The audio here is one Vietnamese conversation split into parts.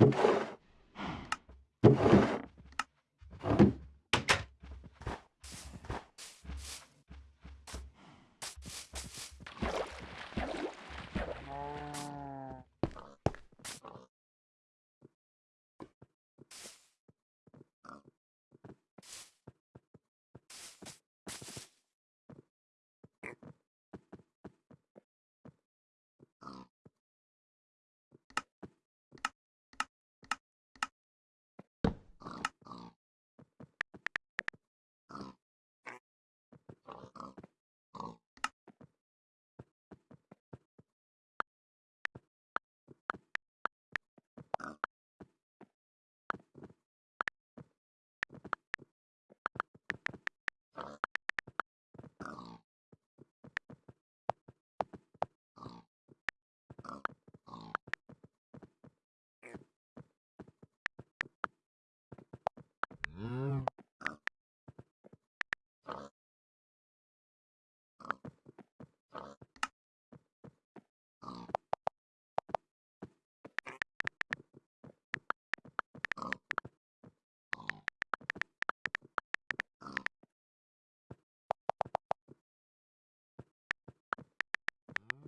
you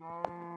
you